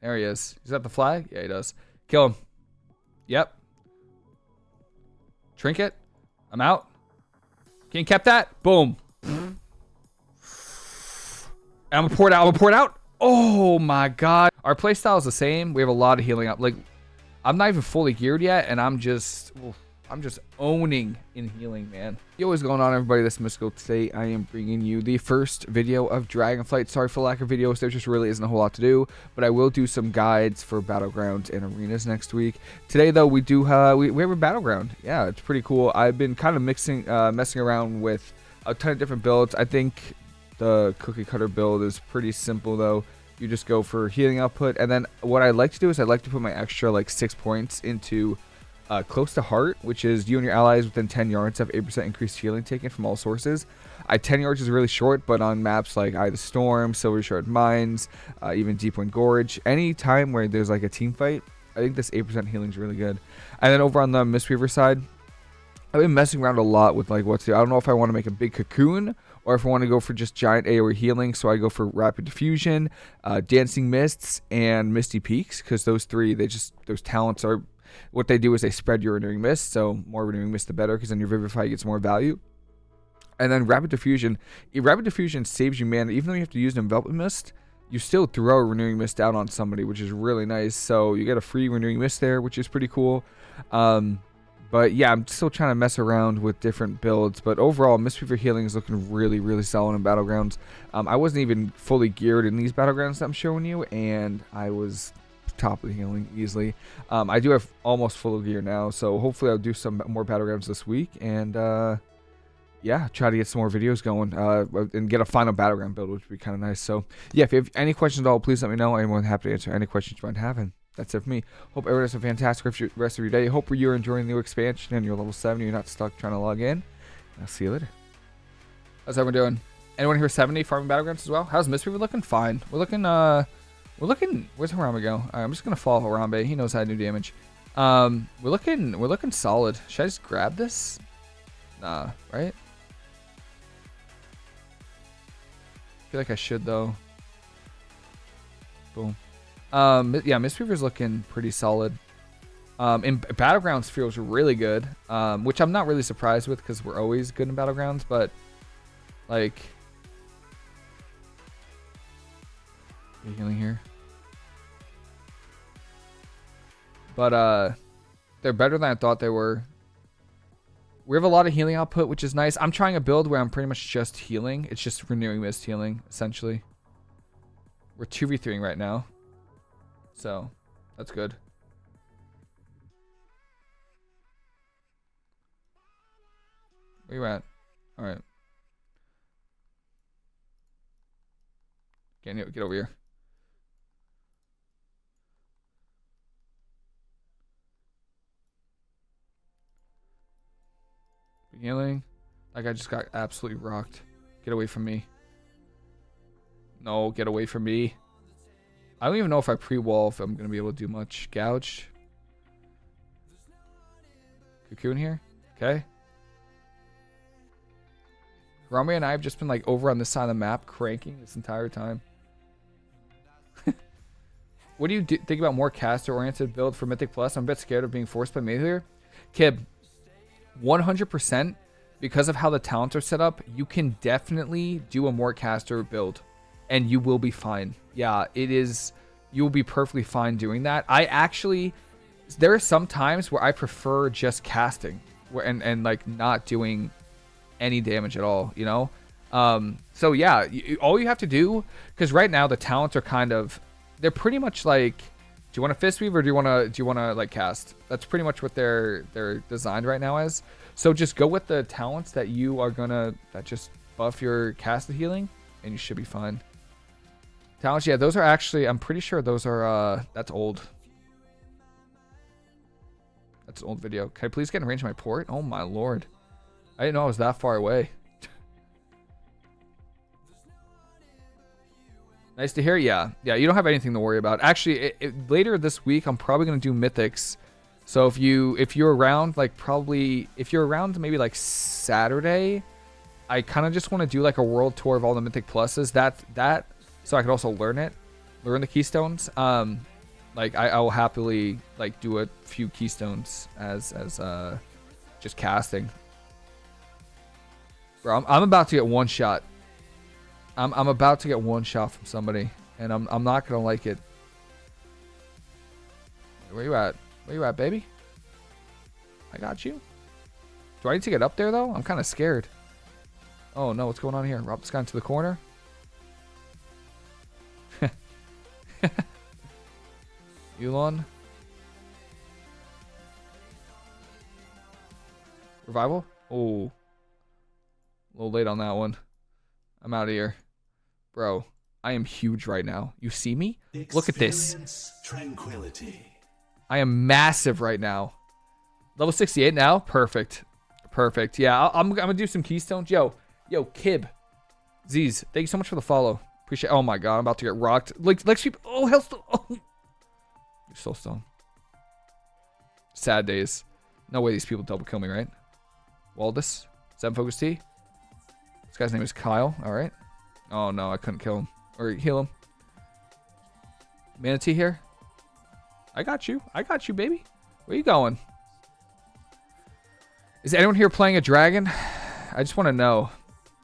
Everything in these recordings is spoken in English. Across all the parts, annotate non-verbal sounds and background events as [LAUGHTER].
There he is. He's got the flag? Yeah, he does. Kill him. Yep. Trinket. I'm out. You cap that? Boom. I'm gonna pour it out. I'm gonna pour it out. Oh my god. Our playstyle is the same. We have a lot of healing up. Like, I'm not even fully geared yet, and I'm just... Oof. I'm just owning in healing, man. Yo, what's going on, everybody? This is Mystical. Today, I am bringing you the first video of Dragonflight. Sorry for lack of videos. There just really isn't a whole lot to do, but I will do some guides for Battlegrounds and Arenas next week. Today, though, we do uh, we, we have a Battleground. Yeah, it's pretty cool. I've been kind of mixing, uh, messing around with a ton of different builds. I think the cookie cutter build is pretty simple, though. You just go for healing output, and then what I like to do is I like to put my extra, like, six points into uh, close to heart, which is you and your allies within 10 yards have 8% increased healing taken from all sources. I 10 yards is really short, but on maps like Eye of the Storm, Silvershard Mines, uh, even Deepwind Gorge, any time where there's like a team fight, I think this 8% healing is really good. And then over on the Mistweaver side, I've been messing around a lot with like what's the. I don't know if I want to make a big cocoon or if I want to go for just giant AoE healing. So I go for Rapid Diffusion, uh, Dancing Mists, and Misty Peaks because those three, they just those talents are what they do is they spread your renewing mist, so more renewing mist the better, because then your vivify gets more value. And then rapid diffusion, rapid diffusion saves you mana. Even though you have to use an enveloping mist, you still throw a renewing mist out on somebody, which is really nice. So you get a free renewing mist there, which is pretty cool. Um, but yeah, I'm still trying to mess around with different builds. But overall, Mistweaver Healing is looking really, really solid in Battlegrounds. Um, I wasn't even fully geared in these Battlegrounds that I'm showing you, and I was top of the healing easily. Um, I do have almost full of gear now, so hopefully I'll do some more battlegrounds this week and uh, yeah, try to get some more videos going uh, and get a final battleground build, which would be kind of nice. So yeah, if you have any questions at all, please let me know. I'm more than happy to answer any questions you might have. And that's it for me. Hope everyone has a fantastic rest of your day. Hope you're enjoying the new expansion and you're level 7. You're not stuck trying to log in. I'll see you later. How's everyone doing? Anyone here 70 farming battlegrounds as well? How's Mistweaver looking? Fine. We're looking uh we're looking. Where's Harambe go? Right, I'm just gonna follow Harambe. He knows how to do damage. Um, we're looking. We're looking solid. Should I just grab this? Nah, right? I feel like I should though. Boom. Um, yeah, Mistweaver's looking pretty solid. Um, in Battlegrounds feels really good. Um, which I'm not really surprised with because we're always good in Battlegrounds, but like healing here. But uh, they're better than I thought they were. We have a lot of healing output, which is nice. I'm trying a build where I'm pretty much just healing. It's just renewing mist healing, essentially. We're 2v3ing right now. So, that's good. Where you at? Alright. Get, get over here. Healing. That guy just got absolutely rocked. Get away from me. No, get away from me. I don't even know if I pre-wall if I'm going to be able to do much. Gouge. Cocoon here. Okay. Rami and I have just been like over on this side of the map cranking this entire time. [LAUGHS] what do you do, think about more caster-oriented build for Mythic Plus? I'm a bit scared of being forced by Melee Kib, 100% because of how the talents are set up, you can definitely do a more caster build and you will be fine. Yeah, it is. You will be perfectly fine doing that. I actually, there are some times where I prefer just casting where, and, and like not doing any damage at all, you know? Um, so yeah, you, all you have to do, because right now the talents are kind of, they're pretty much like, you want to fist weave or do you want to, do you want to like cast? That's pretty much what they're, they're designed right now as. So just go with the talents that you are gonna that just buff your cast healing, and you should be fine. Talents, yeah, those are actually I'm pretty sure those are uh that's old. That's an old video. Can I please get in range of my port? Oh my lord. I didn't know I was that far away. Nice to hear. Yeah. Yeah, you don't have anything to worry about. Actually, it, it, later this week, I'm probably going to do Mythics so if you if you're around like probably if you're around maybe like Saturday, I kind of just want to do like a world tour of all the Mythic Pluses. That that so I could also learn it. learn the keystones, um, like I, I will happily like do a few keystones as as uh just casting. Bro, I'm, I'm about to get one shot. I'm I'm about to get one shot from somebody, and I'm I'm not gonna like it. Where you at? Where you at, baby? I got you. Do I need to get up there though? I'm kind of scared. Oh no, what's going on here? Rob this guy into the corner. [LAUGHS] Elon. Revival? Oh. A little late on that one. I'm out of here. Bro, I am huge right now. You see me? Look at this. Tranquility. I am massive right now. Level 68 now? Perfect. Perfect. Yeah, i am I'm gonna do some keystones. Yo, yo, Kib. Z's, thank you so much for the follow. Appreciate Oh my god, I'm about to get rocked. Like, like sheep. Oh, hell. Oh. You're so stoned. Sad days. No way these people double kill me, right? Waldus. Seven Focus T. This guy's name is Kyle. Alright. Oh no, I couldn't kill him. Or heal him. Mana Tea here. I got you. I got you, baby. Where you going? Is anyone here playing a dragon? [SIGHS] I just want to know.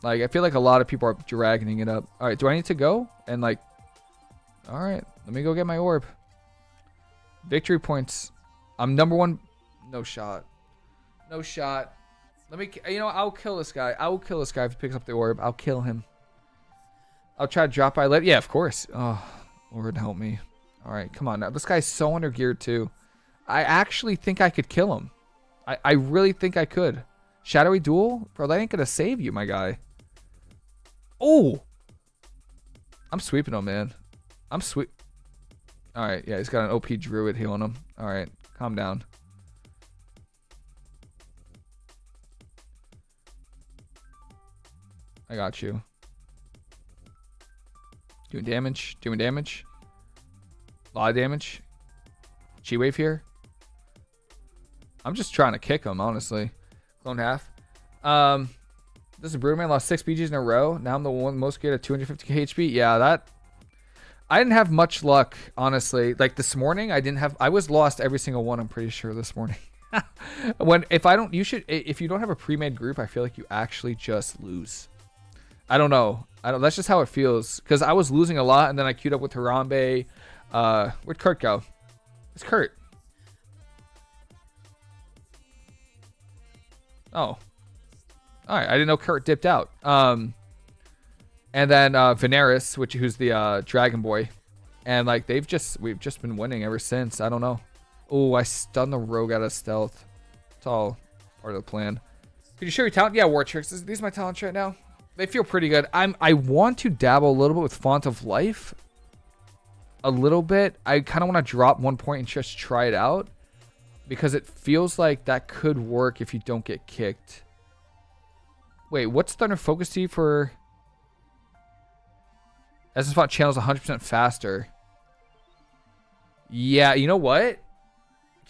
Like, I feel like a lot of people are dragging it up. Alright, do I need to go? And like... Alright, let me go get my orb. Victory points. I'm number one. No shot. No shot. Let me, you know, I'll kill this guy. I will kill this guy if he picks up the orb. I'll kill him. I'll try to drop by. Let, yeah, of course. Oh, Lord help me. All right, come on now. This guy's so under geared too. I actually think I could kill him. I, I really think I could. Shadowy Duel? Bro, that ain't gonna save you, my guy. Oh! I'm sweeping him, man. I'm sweep. Alright, yeah, he's got an OP druid healing him. Alright, calm down. I got you. Doing damage, doing damage. A lot of damage. Chi wave here. I'm just trying to kick him, honestly. Clone half. Um, this is Broodman. Lost six BGs in a row. Now I'm the one most good at 250k HP. Yeah, that I didn't have much luck, honestly. Like this morning, I didn't have. I was lost every single one. I'm pretty sure this morning. [LAUGHS] when if I don't, you should. If you don't have a pre-made group, I feel like you actually just lose. I don't know. I don't. That's just how it feels. Because I was losing a lot, and then I queued up with Harambe. Uh, where'd Kurt go? It's Kurt. Oh. All right. I didn't know Kurt dipped out. Um. And then uh, Veneris, which who's the uh, Dragon Boy, and like they've just we've just been winning ever since. I don't know. Oh, I stunned the rogue out of stealth. It's all part of the plan. Can you show your talent? Yeah, War Tricks. These are my talents right now. They feel pretty good. I'm I want to dabble a little bit with Font of Life. A little bit. I kind of want to drop one point and just try it out. Because it feels like that could work if you don't get kicked. Wait, what's Thunder Focus Tea for... Essence Font channels 100% faster. Yeah, you know what?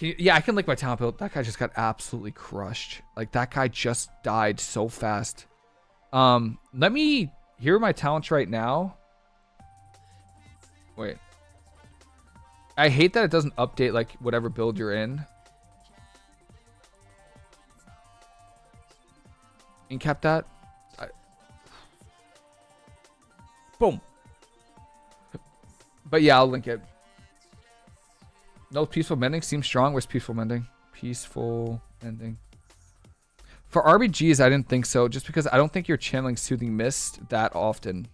You, yeah, I can lick my talent build. That guy just got absolutely crushed. Like, that guy just died so fast. Um, let me hear my talents right now. Wait. I hate that it doesn't update, like, whatever build you're in. Incap that. I... Boom. But yeah, I'll link it. No peaceful mending seems strong. Where's peaceful mending? Peaceful mending. For RBGs, I didn't think so, just because I don't think you're channeling Soothing Mist that often.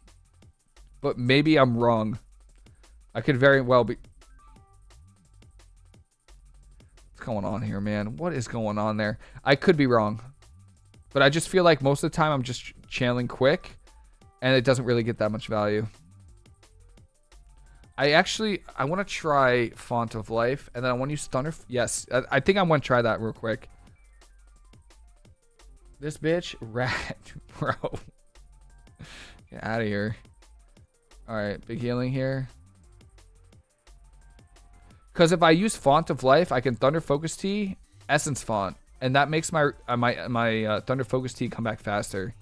But maybe I'm wrong. I could very well be... What's going on here, man? What is going on there? I could be wrong. But I just feel like most of the time I'm just channeling quick, and it doesn't really get that much value. I actually, I want to try Font of Life, and then I want to use Thunder. Yes, I, I think I want to try that real quick. This bitch, [LAUGHS] rat, bro. Get out of here. All right, big healing here. Because if I use Font of Life, I can Thunder Focus Tea, Essence Font, and that makes my uh, my my uh, Thunder Focus Tea come back faster.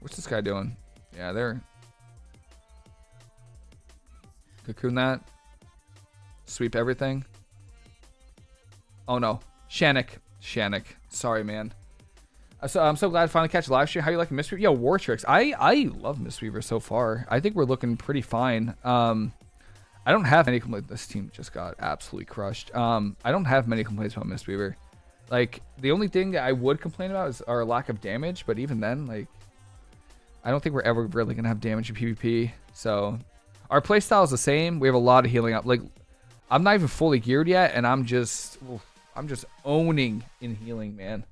What's this guy doing? Yeah, they're Cocoon that. Sweep everything. Oh no. Shannick. Shannick. Sorry, man. So I'm so glad to finally catch live stream. How you like Mistweaver? Yo, War Tricks. I I love Mistweaver so far. I think we're looking pretty fine. Um, I don't have any complaints. This team just got absolutely crushed. Um, I don't have many complaints about Mistweaver. Like the only thing that I would complain about is our lack of damage. But even then, like, I don't think we're ever really gonna have damage in PvP. So our playstyle is the same. We have a lot of healing up. Like, I'm not even fully geared yet, and I'm just, I'm just owning in healing, man.